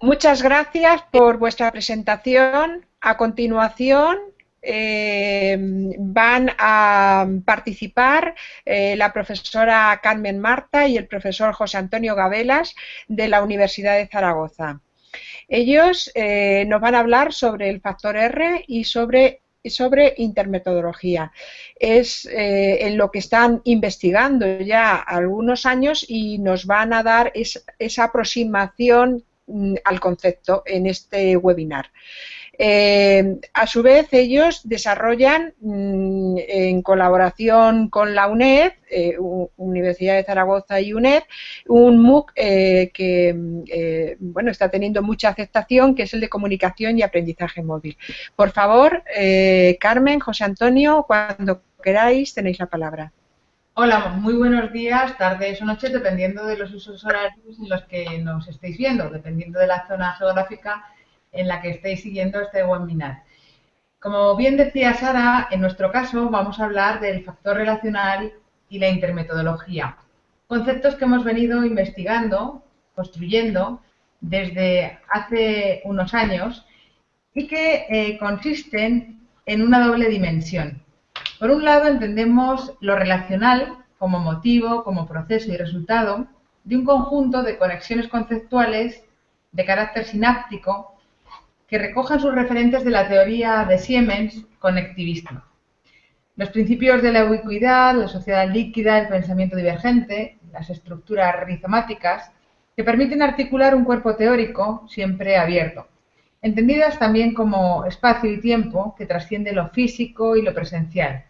muchas gracias por vuestra presentación. A continuación eh, van a participar eh, la profesora Carmen Marta y el profesor José Antonio Gabelas de la Universidad de Zaragoza. Ellos eh, nos van a hablar sobre el factor R y sobre sobre intermetodología. Es en lo que están investigando ya algunos años y nos van a dar esa aproximación al concepto en este webinar. Eh, a su vez, ellos desarrollan, mm, en colaboración con la UNED, eh, Universidad de Zaragoza y UNED, un MOOC eh, que mm, bueno, está teniendo mucha aceptación, que es el de comunicación y aprendizaje móvil. Por favor, Carmen, José Antonio, cuando queráis, tenéis la palabra. Hola, muy buenos días, tardes o noches, dependiendo de los usos horarios en los que nos estéis viendo, dependiendo de la zona geográfica en la que estéis siguiendo este webinar. Como bien decía Sara, en nuestro caso vamos a hablar del factor relacional y la intermetodología, conceptos que hemos venido investigando, construyendo desde hace unos años y que eh, consisten en una doble dimensión. Por un lado entendemos lo relacional como motivo, como proceso y resultado de un conjunto de conexiones conceptuales de carácter sináptico que recojan sus referentes de la teoría de Siemens conectivista. Los principios de la ubicuidad, la sociedad líquida, el pensamiento divergente, las estructuras rizomáticas, que permiten articular un cuerpo teórico siempre abierto, entendidas también como espacio y tiempo que trasciende lo físico y lo presencial,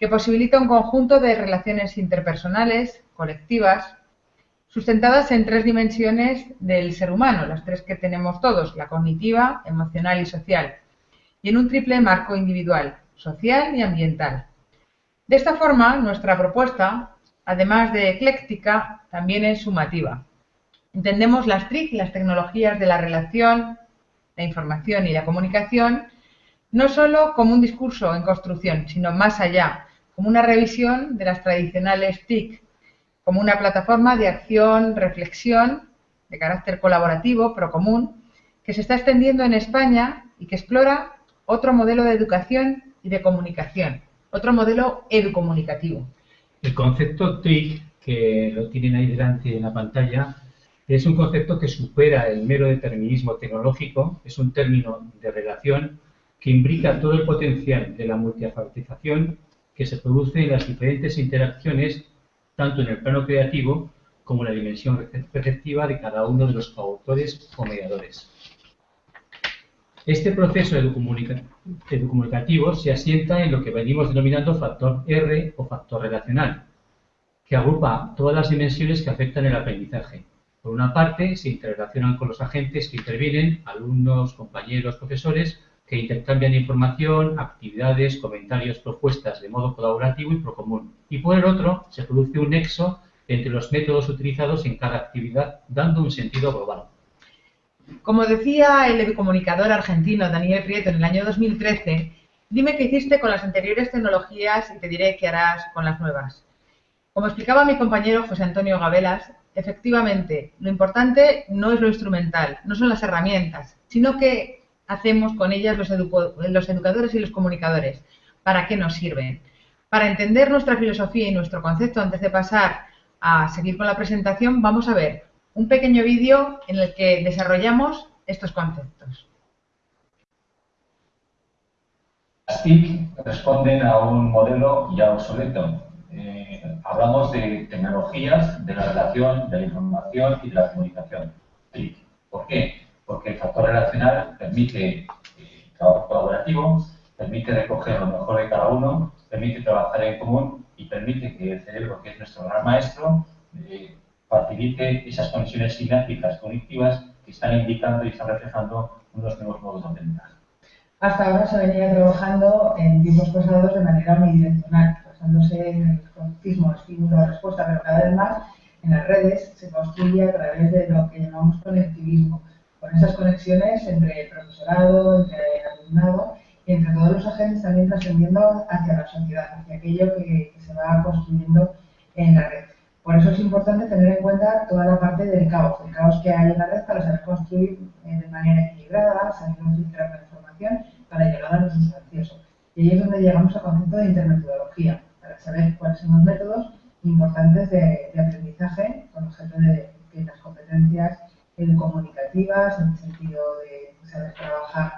que posibilita un conjunto de relaciones interpersonales, colectivas, sustentadas en tres dimensiones del ser humano, las tres que tenemos todos, la cognitiva, emocional y social, y en un triple marco individual, social y ambiental. De esta forma, nuestra propuesta, además de ecléctica, también es sumativa. Entendemos las TRIC, las tecnologías de la relación, la información y la comunicación, no solo como un discurso en construcción, sino más allá, como una revisión de las tradicionales TIC, como una plataforma de acción, reflexión, de carácter colaborativo, pero común, que se está extendiendo en España y que explora otro modelo de educación y de comunicación, otro modelo educomunicativo. El concepto TRIC, que lo tienen ahí delante en la pantalla, es un concepto que supera el mero determinismo tecnológico, es un término de relación que implica todo el potencial de la multiafactización que se produce en las diferentes interacciones tanto en el plano creativo como en la dimensión receptiva de cada uno de los coautores o mediadores. Este proceso educomunicativo se asienta en lo que venimos denominando factor R o factor relacional, que agrupa todas las dimensiones que afectan el aprendizaje. Por una parte, se interrelacionan con los agentes que intervienen, alumnos, compañeros, profesores, que intercambian información, actividades, comentarios, propuestas de modo colaborativo y procomún. Y por el otro, se produce un nexo entre los métodos utilizados en cada actividad, dando un sentido global. Como decía el comunicador argentino Daniel Prieto en el año 2013, dime qué hiciste con las anteriores tecnologías y te diré qué harás con las nuevas. Como explicaba mi compañero José Antonio Gabelas, efectivamente, lo importante no es lo instrumental, no son las herramientas, sino que hacemos con ellas los, educadores y los comunicadores? ¿Para qué nos sirven? Para entender nuestra filosofía y nuestro concepto antes de pasar a seguir con la presentación, vamos a ver un pequeño vídeo en el que desarrollamos estos conceptos. Las TIC responden a un modelo ya obsoleto. Eh, hablamos de tecnologías, de la relación, de la información y de la comunicación. TIC. ¿Por qué? Porque el factor relacional permite eh, trabajo colaborativo, permite recoger lo mejor de cada uno, permite trabajar en común y permite que el cerebro, que es nuestro gran maestro, eh, facilite esas conexiones sinápticas cognitivas que están indicando y están reflejando unos nuevos modos de aprendizaje. Hasta ahora se venía trabajando en tiempos pasados de manera unidireccional, basándose en el conceptismo estímulo-respuesta, pero cada vez más en las redes se construye a través de lo que llamamos conectivismo, con esas conexiones entre el profesorado, entre el alumnado y entre todos los agentes también trascendiendo hacia la sociedad, hacia aquello que, se va construyendo en la red. Por eso es importante tener en cuenta toda la parte del caos, el caos que hay en la red para saber construir eh, de manera equilibrada, saber filtrar la información para llegar a los usuarios. Y ahí es donde llegamos al concepto de intermetodología, para saber cuáles son los métodos importantes de, aprendizaje con objeto de que las competencias comunicativas, en el sentido de saber trabajar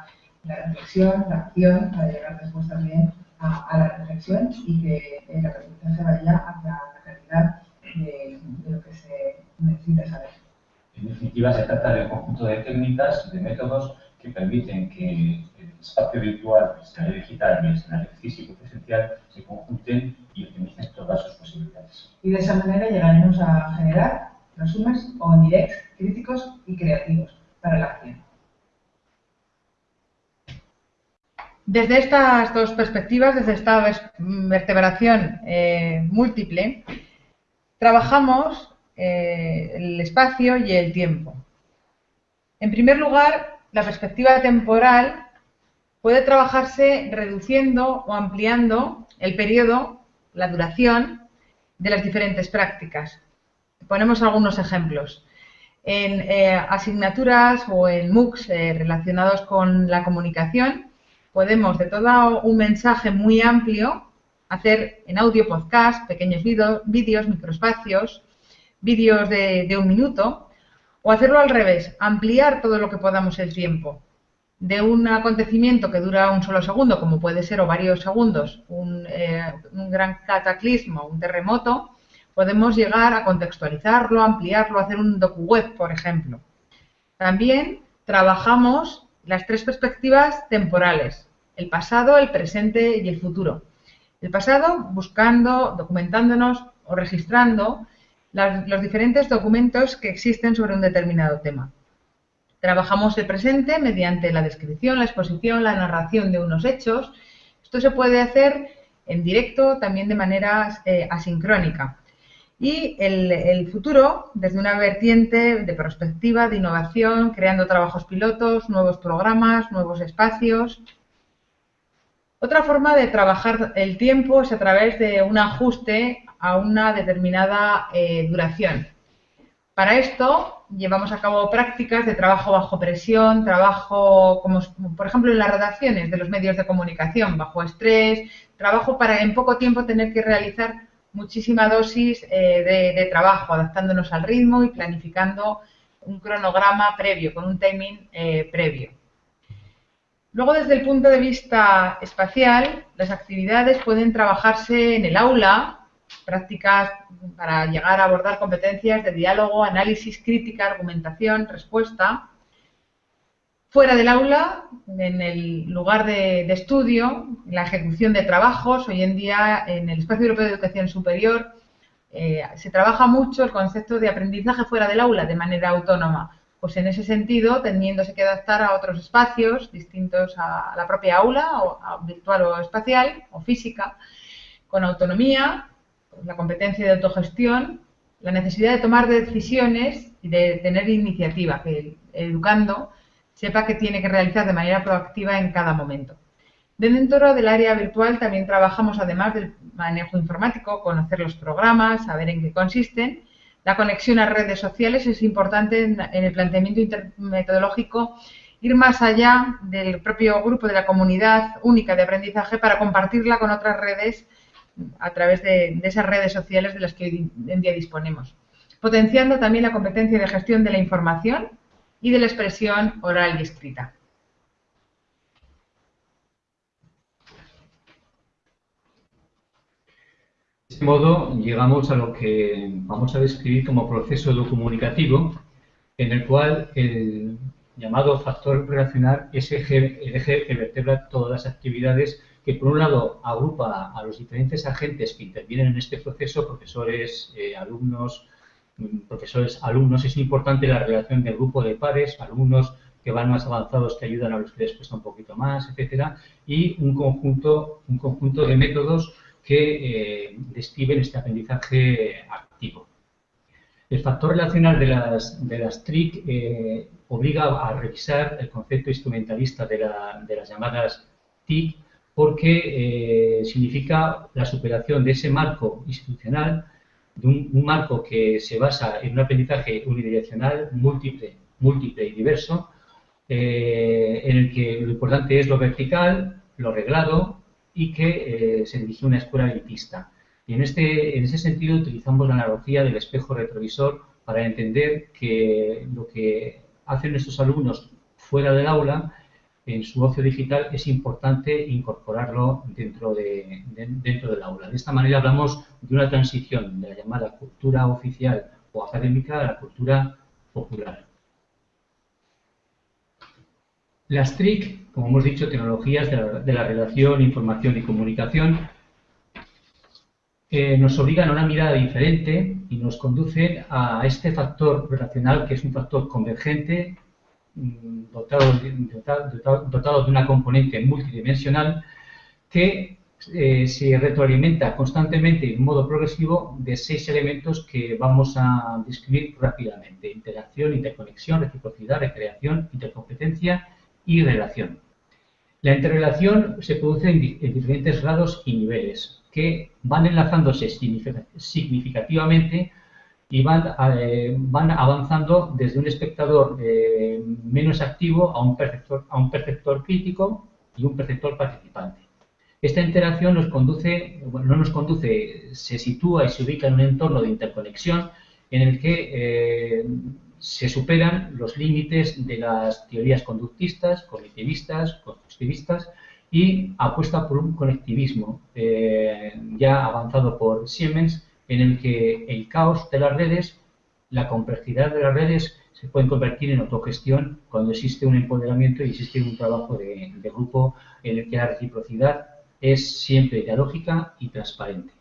la reflexión, la acción, para llegar después también a, la reflexión y que el aprendizaje vaya hacia la calidad de, lo que se necesita saber. En definitiva, se trata de un conjunto de técnicas, de métodos que permiten que el espacio virtual, el escenario digital y el escenario físico presencial se conjunten y optimicen todas sus posibilidades. Y de esa manera llegaremos a generar resúmenes o directs críticos y creativos para la acción. Desde estas dos perspectivas, desde esta vertebración eh, múltiple, trabajamos eh, el espacio y el tiempo. En primer lugar, la perspectiva temporal puede trabajarse reduciendo o ampliando el periodo, la duración de las diferentes prácticas. Ponemos algunos ejemplos. En eh, asignaturas o en MOOCs eh, relacionados con la comunicación, podemos de todo un mensaje muy amplio hacer en audio podcast, pequeños vídeos, microespacios, vídeos de, un minuto, o hacerlo al revés, ampliar todo lo que podamos el tiempo. De un acontecimiento que dura un solo segundo, como puede ser o varios segundos, un, eh, un gran cataclismo, un terremoto, podemos llegar a contextualizarlo, ampliarlo, hacer un docu web, por ejemplo. También trabajamos las tres perspectivas temporales, el pasado, el presente y el futuro. El pasado buscando, documentándonos o registrando los diferentes documentos que existen sobre un determinado tema. Trabajamos el presente mediante la descripción, la exposición, la narración de unos hechos. Esto se puede hacer en directo, también de manera eh, asincrónica y el, futuro desde una vertiente de perspectiva, de innovación, creando trabajos pilotos, nuevos programas, nuevos espacios. Otra forma de trabajar el tiempo es a través de un ajuste a una determinada eh, duración. Para esto llevamos a cabo prácticas de trabajo bajo presión, trabajo como por ejemplo en las redacciones de los medios de comunicación, bajo estrés, trabajo para en poco tiempo tener que realizar muchísima dosis eh, de, trabajo, adaptándonos al ritmo y planificando un cronograma previo, con un timing eh, previo. Luego, desde el punto de vista espacial, las actividades pueden trabajarse en el aula, prácticas para llegar a abordar competencias de diálogo, análisis, crítica, argumentación, respuesta, fuera del aula, en el lugar de, estudio, la ejecución de trabajos. Hoy en día, en el Espacio Europeo de Educación Superior, eh, se trabaja mucho el concepto de aprendizaje fuera del aula de manera autónoma. Pues en ese sentido, teniéndose que adaptar a otros espacios distintos a, la propia aula, o virtual o espacial, o física, con autonomía, la competencia de autogestión, la necesidad de tomar decisiones y de tener iniciativa, educando sepa que tiene que realizar de manera proactiva en cada momento. Dentro del área virtual también trabajamos, además del manejo informático, conocer los programas, saber en qué consisten. La conexión a redes sociales es importante en, el planteamiento metodológico ir más allá del propio grupo de la comunidad única de aprendizaje para compartirla con otras redes a través de, de esas redes sociales de las que hoy en día disponemos. Potenciando también la competencia de gestión de la información y de la expresión oral y escrita. De este modo, llegamos a lo que vamos a describir como proceso comunicativo, en el cual el llamado factor relacional es el eje que vertebra todas las actividades que, por un lado, agrupa a los diferentes agentes que intervienen en este proceso, profesores, eh, alumnos, profesores, alumnos, es importante la relación del grupo de pares, alumnos que van más avanzados que ayudan a los que les cuesta un poquito más, etcétera, y un conjunto, un conjunto de métodos que eh, describen este aprendizaje activo. El factor relacional de las, de las TRIC eh, obliga a revisar el concepto instrumentalista de, las llamadas TIC porque eh, significa la superación de ese marco institucional de un, marco que se basa en un aprendizaje unidireccional, múltiple, múltiple y diverso, eh, en el que lo importante es lo vertical, lo reglado y que eh, se dirige a una escuela elitista. Y en, este, en ese sentido utilizamos la analogía del espejo retrovisor para entender que lo que hacen nuestros alumnos fuera del aula, en su ocio digital, es importante incorporarlo dentro, de, dentro del aula. De esta manera hablamos de una transición de la llamada cultura oficial o académica a la cultura popular. Las TRIC, como hemos dicho, tecnologías de la, relación, información y comunicación, eh, nos obligan a una mirada diferente y nos conducen a este factor relacional que es un factor convergente Mm, dotado, de una componente multidimensional que eh, se retroalimenta constantemente y en modo progresivo de seis elementos que vamos a describir rápidamente. Interacción, interconexión, reciprocidad, recreación, intercompetencia y relación. La interrelación se produce en diferentes grados y niveles que van enlazándose significativamente y van, eh, van avanzando desde un espectador eh, menos activo a un, perceptor, a un perceptor crítico y un perceptor participante. Esta interacción nos conduce, no nos conduce, se sitúa y se ubica en un entorno de interconexión en el que eh, se superan los límites de las teorías conductistas, cognitivistas, constructivistas y apuesta por un conectivismo ya avanzado por Siemens en el que el caos de las redes, la complejidad de las redes se pueden convertir en autogestión cuando existe un empoderamiento y existe un trabajo de, grupo en el que la reciprocidad es siempre dialógica y transparente.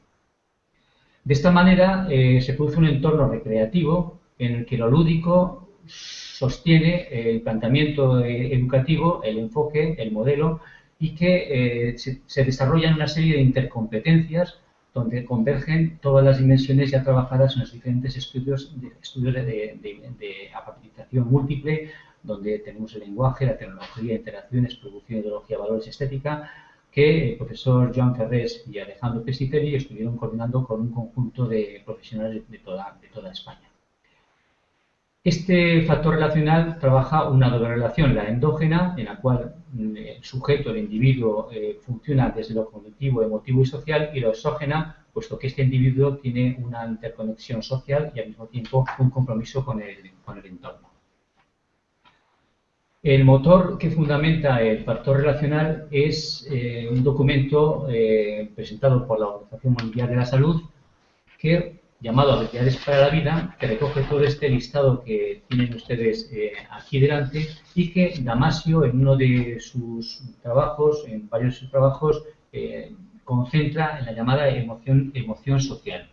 De esta manera eh, se produce un entorno recreativo en el que lo lúdico sostiene el planteamiento eh, educativo, el enfoque, el modelo y que eh, se, se desarrollan una serie de intercompetencias donde convergen todas las dimensiones ya trabajadas en los diferentes estudios de, estudios de, de, múltiple, donde tenemos el lenguaje, la tecnología, interacciones, producción, ideología, valores, estética, que el profesor Joan Ferrés y Alejandro Pesiteri estuvieron coordinando con un conjunto de profesionales de toda, de toda España. Este factor relacional trabaja una doble relación, la endógena, en la cual mm, el sujeto, el individuo, eh, funciona desde lo cognitivo, emotivo y social, y la exógena, puesto que este individuo tiene una interconexión social y al mismo tiempo un compromiso con el, entorno. El motor que fundamenta el factor relacional es eh, un documento eh, presentado por la Organización Mundial de la Salud que llamado Habilidades para la Vida, que recoge todo este listado que tienen ustedes eh, aquí delante y que Damasio, en uno de sus trabajos, en varios de sus trabajos, eh, concentra en la llamada emoción, social.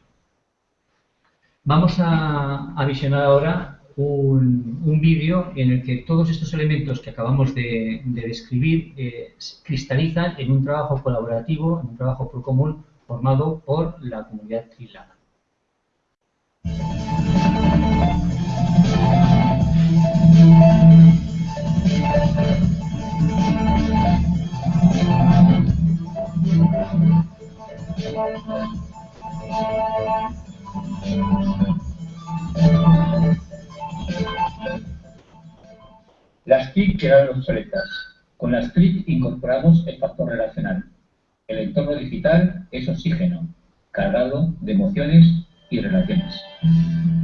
Vamos a, visionar ahora un, vídeo en el que todos estos elementos que acabamos de, describir eh, cristalizan en un trabajo colaborativo, en un trabajo por común formado por la comunidad trilada. Las TIC quedaron obsoletas. Con las TIC incorporamos el factor relacional. El entorno digital es oxígeno, cargado de emociones y relaciones.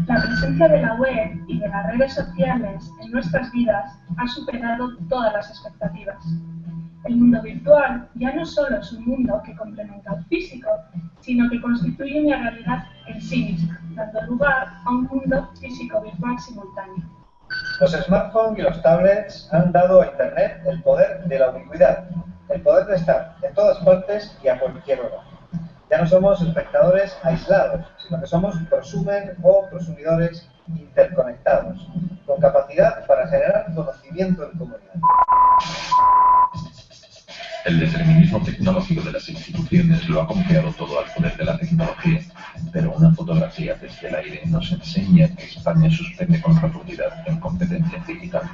La presencia de la web y de las redes sociales en nuestras vidas ha superado todas las expectativas. El mundo virtual ya no solo es un mundo que complementa al físico, sino que constituye una realidad en sí misma, dando lugar a un mundo físico-virtual simultáneo. Los smartphones y los tablets han dado a Internet el poder de la ubicuidad, el poder de estar en todas partes y a cualquier hora. Ya no somos espectadores aislados, sino que somos prosumen o prosumidores interconectados, con capacidad para generar conocimiento en comunidad. El determinismo tecnológico de las instituciones lo ha confiado todo al poder de la tecnología, pero una fotografía desde el aire nos enseña que España suspende con profundidad en competencias digitales.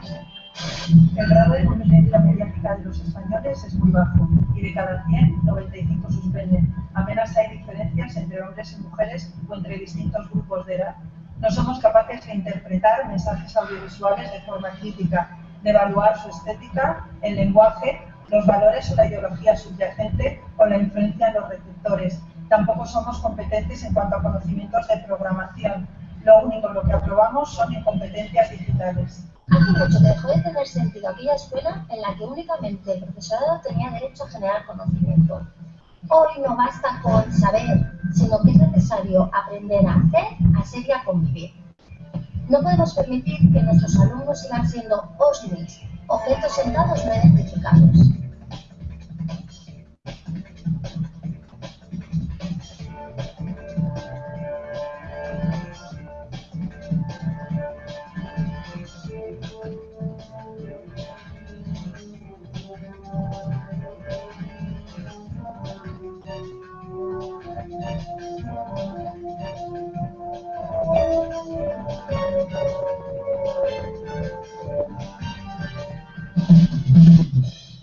El grado de competencia mediática de los españoles es muy bajo y de cada 100, 95 suspenden. Apenas hay diferencias entre hombres y mujeres o entre distintos grupos de edad. No somos capaces de interpretar mensajes audiovisuales de forma crítica, de evaluar su estética, el lenguaje, los valores o la ideología subyacente o la influencia en los receptores. Tampoco somos competentes en cuanto a conocimientos de programación. Lo único lo que aprobamos son incompetencias digitales. Hace mucho dejó de tener sentido aquella escuela en la que únicamente el profesorado tenía derecho a generar conocimiento. Hoy no basta con saber, sino que es necesario aprender a hacer, a ser y a convivir. No podemos permitir que nuestros alumnos sigan siendo OSNIs, objetos sentados no identificados.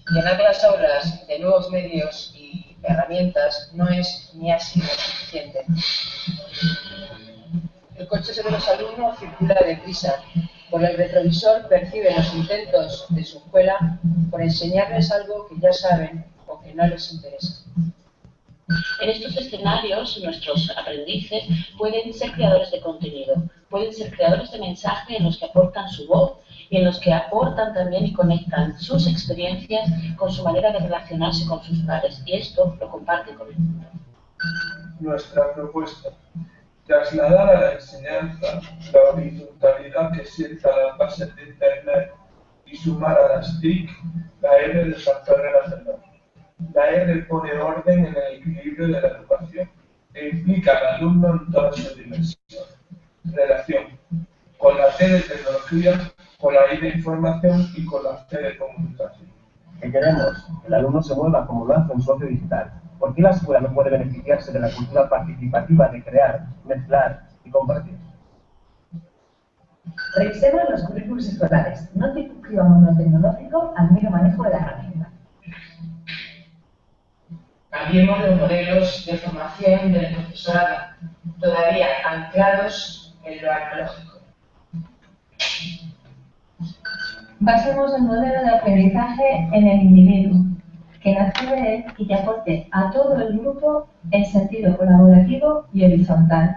Llenar las aulas de nuevos medios y herramientas no es ni ha sido suficiente. El coche de los alumnos circula deprisa. Por el retrovisor perciben los intentos de su escuela por enseñarles algo que ya saben o que no les interesa. En estos escenarios, nuestros aprendices pueden ser creadores de contenido, pueden ser creadores de mensaje en los que aportan su voz en los que aportan también y conectan sus experiencias con su manera de relacionarse con sus pares. Y esto lo comparten con el mundo. Nuestra propuesta. Trasladar a la enseñanza la horizontalidad que sienta las bases de Internet y sumar a las TIC la R del factor relacional. La R pone orden en el equilibrio de la educación e implica al alumno en todas sus dimensiones. Relación. Con la T de tecnología, la I de información y con la C de comunicación. ¿Qué queremos? Que el alumno se mueva como lo hace un socio digital. ¿Por qué la escuela no puede beneficiarse de la cultura participativa de crear, mezclar y compartir? Revisemos los currículos escolares. No circunscribamos lo tecnológico al mero manejo de la herramienta. Cambiemos los modelos de formación del profesorado, todavía anclados en lo analógico. Basemos el modelo de aprendizaje en el individuo, que nace de él y que aporte a todo el grupo en sentido colaborativo y horizontal.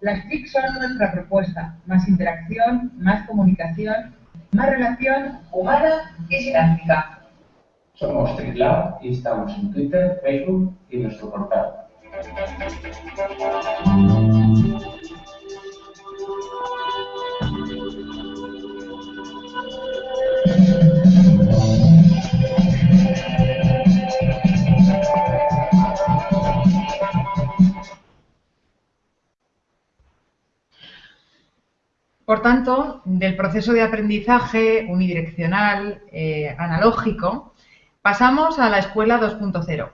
Las TIC son nuestra propuesta, más interacción, más comunicación, más relación humana y sináptica. Somos TricLab y estamos en Twitter, Facebook y nuestro portal. Por tanto, del proceso de aprendizaje unidireccional, eh, analógico, pasamos a la escuela 2.0,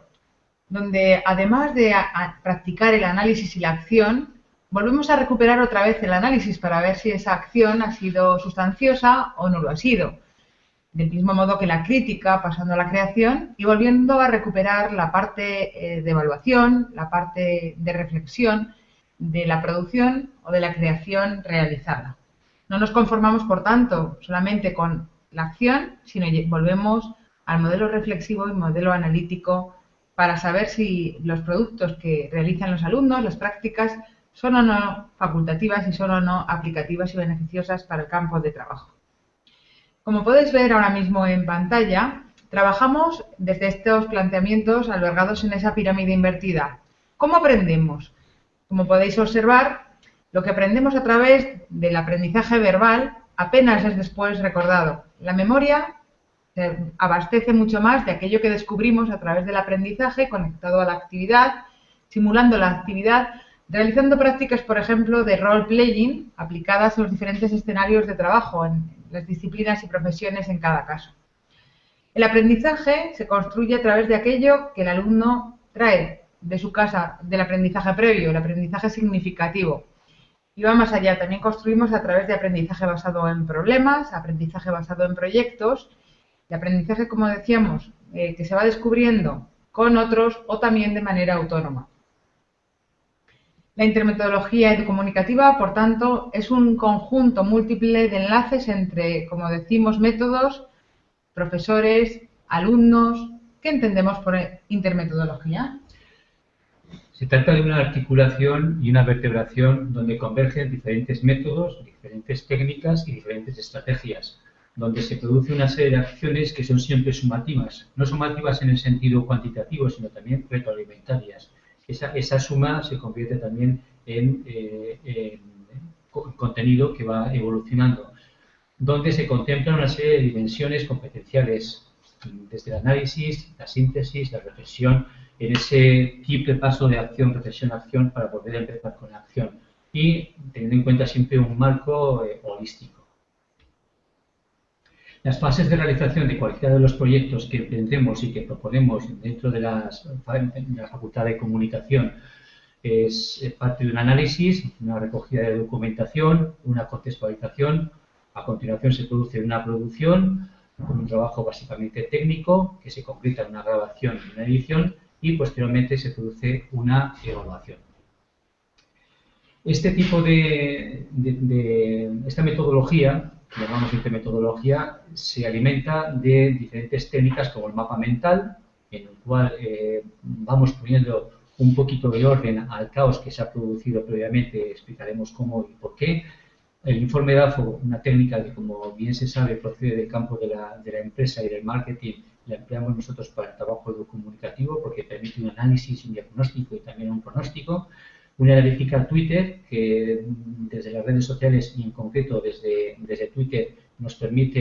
donde además de practicar el análisis y la acción, volvemos a recuperar otra vez el análisis para ver si esa acción ha sido sustanciosa o no lo ha sido. Del mismo modo que la crítica, pasando a la creación y volviendo a recuperar la parte eh, de evaluación, la parte de reflexión de la producción o de la creación realizada. No nos conformamos, por tanto, solamente con la acción, sino volvemos al modelo reflexivo y modelo analítico para saber si los productos que realizan los alumnos, las prácticas, son o no facultativas y son o no aplicativas y beneficiosas para el campo de trabajo. Como podéis ver ahora mismo en pantalla, trabajamos desde estos planteamientos albergados en esa pirámide invertida. ¿Cómo aprendemos? Como podéis observar, lo que aprendemos a través del aprendizaje verbal apenas es después recordado. La memoria se abastece mucho más de aquello que descubrimos a través del aprendizaje conectado a la actividad, simulando la actividad, realizando prácticas, por ejemplo, de role-playing aplicadas en los diferentes escenarios de trabajo, en las disciplinas y profesiones en cada caso. El aprendizaje se construye a través de aquello que el alumno trae de su casa, del aprendizaje previo, el aprendizaje significativo. Y va más allá, también construimos a través de aprendizaje basado en problemas, aprendizaje basado en proyectos, y aprendizaje, como decíamos, eh, que se va descubriendo con otros o también de manera autónoma. La intermetodología educomunicativa, por tanto, es un conjunto múltiple de enlaces entre, como decimos, métodos, profesores, alumnos. ¿Qué entendemos por intermetodología? Se trata de una articulación y una vertebración donde convergen diferentes métodos, diferentes técnicas y diferentes estrategias, donde se produce una serie de acciones que son siempre sumativas, no sumativas en el sentido cuantitativo, sino también retroalimentarias. Esa, suma se convierte también en, eh, contenido que va evolucionando, donde se contemplan una serie de dimensiones competenciales, desde el análisis, la síntesis, la reflexión, en ese triple paso de acción, reflexión, acción para poder empezar con la acción y teniendo en cuenta siempre un marco eh, holístico. Las fases de realización de cualquiera de los proyectos que emprendemos y que proponemos dentro de, la Facultad de Comunicación es parte de un análisis, una recogida de documentación, una contextualización, a continuación se produce una producción con un trabajo básicamente técnico que se concreta en una grabación y una edición y posteriormente se produce una evaluación. Este tipo de, esta metodología que llamamos metodología, se alimenta de diferentes técnicas como el mapa mental, en el cual eh, vamos poniendo un poquito de orden al caos que se ha producido previamente, explicaremos cómo y por qué. El informe DAFO, una técnica que como bien se sabe procede del campo de la, de la empresa y del marketing, la empleamos nosotros para el trabajo comunicativo porque permite un análisis, un diagnóstico y también un pronóstico una analítica Twitter que desde las redes sociales y en concreto desde, desde Twitter nos permite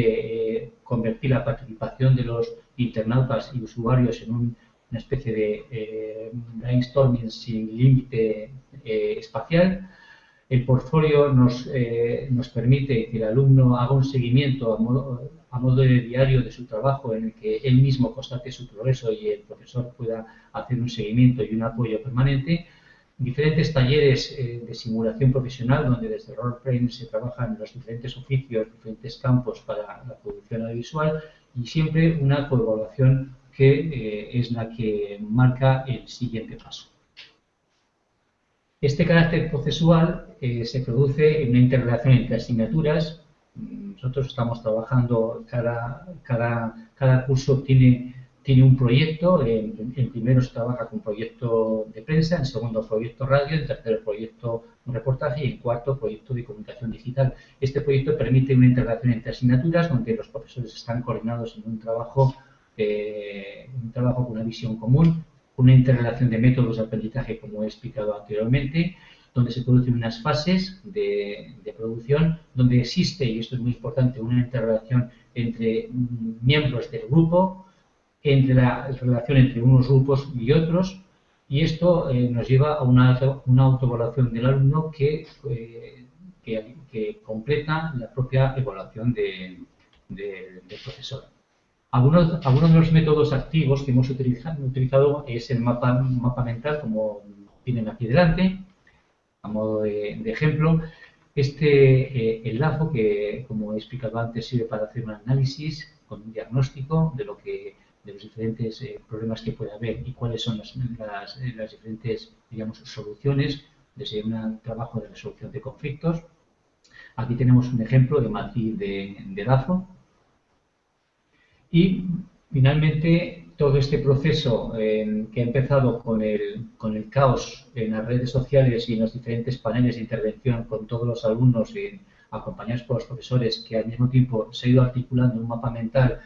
eh, convertir la participación de los internautas y usuarios en una especie de eh, brainstorming sin límite eh, espacial. El portfolio nos, nos permite que el alumno haga un seguimiento a modo, a modo de diario de su trabajo en el que él mismo constate su progreso y el profesor pueda hacer un seguimiento y un apoyo permanente diferentes talleres eh, de simulación profesional donde desde roleplaying se trabajan los diferentes oficios, diferentes campos para la producción audiovisual y siempre una coevaluación que eh, es la que marca el siguiente paso. Este carácter procesual eh, se produce en una interrelación entre asignaturas. Nosotros estamos trabajando, cada, curso tiene un proyecto, en, primero se trabaja con proyecto de prensa, en segundo proyecto radio, en tercero proyecto reportaje y en cuarto proyecto de comunicación digital. Este proyecto permite una integración entre asignaturas donde los profesores están coordinados en un trabajo, eh, un trabajo con una visión común, una interrelación de métodos de aprendizaje como he explicado anteriormente, donde se producen unas fases de, de producción, donde existe, y esto es muy importante, una interrelación entre miembros del grupo, entre la relación entre unos grupos y otros y esto eh, nos lleva a una, una autoevaluación del alumno que, eh, que, completa la propia evaluación del profesor. Algunos, algunos, de los métodos activos que hemos utilizado, utilizado es el mapa, mapa mental, como tienen aquí delante, a modo de, ejemplo. Este eh, lazo que, como he explicado antes, sirve para hacer un análisis con un diagnóstico de lo que de los diferentes eh, problemas que puede haber y cuáles son las, eh, las, diferentes digamos, soluciones desde un trabajo de resolución de conflictos. Aquí tenemos un ejemplo de matriz de, de Lazo. Y finalmente todo este proceso eh, que ha empezado con el, caos en las redes sociales y en los diferentes paneles de intervención con todos los alumnos y acompañados por los profesores que al mismo tiempo se ha ido articulando un mapa mental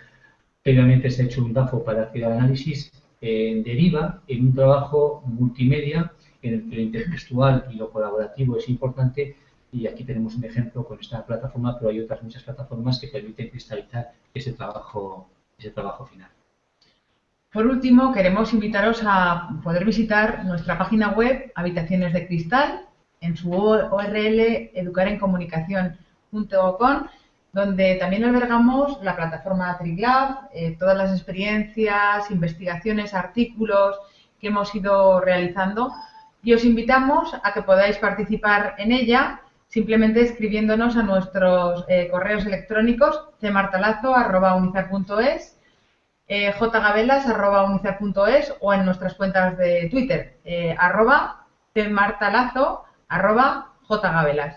Previamente se ha hecho un DAFO para hacer análisis, eh, deriva en un trabajo multimedia en el que lo intertextual y lo colaborativo es importante y aquí tenemos un ejemplo con esta plataforma, pero hay otras muchas plataformas que permiten cristalizar ese trabajo, ese trabajo final. Por último, queremos invitaros a poder visitar nuestra página web Habitaciones de Cristal en su URL educarencomunicación.com donde también albergamos la plataforma TrickLab, eh, todas las experiencias, investigaciones, artículos que hemos ido realizando. Y os invitamos a que podáis participar en ella simplemente escribiéndonos a nuestros eh, correos electrónicos cmartalazo.unizar.es, eh, o en nuestras cuentas de Twitter, eh, arroba martalazo arroba jgabelas.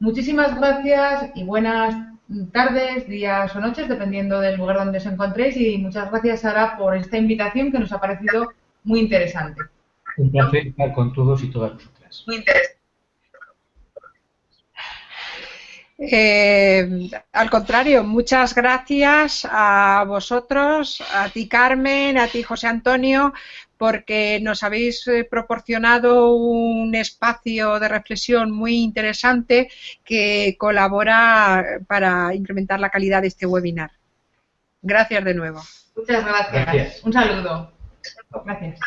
Muchísimas gracias y buenas tardes, días o noches, dependiendo del lugar donde os encontréis. Y muchas gracias, Sara, por esta invitación que nos ha parecido muy interesante. Un placer estar con todos y todas vosotras. Muy interesante. Eh, al contrario, muchas gracias a vosotros, a ti Carmen, a ti José Antonio, porque nos habéis eh, proporcionado un espacio de reflexión muy interesante que colabora para incrementar la calidad de este webinar. Gracias de nuevo. Muchas gracias. Un saludo. Gracias.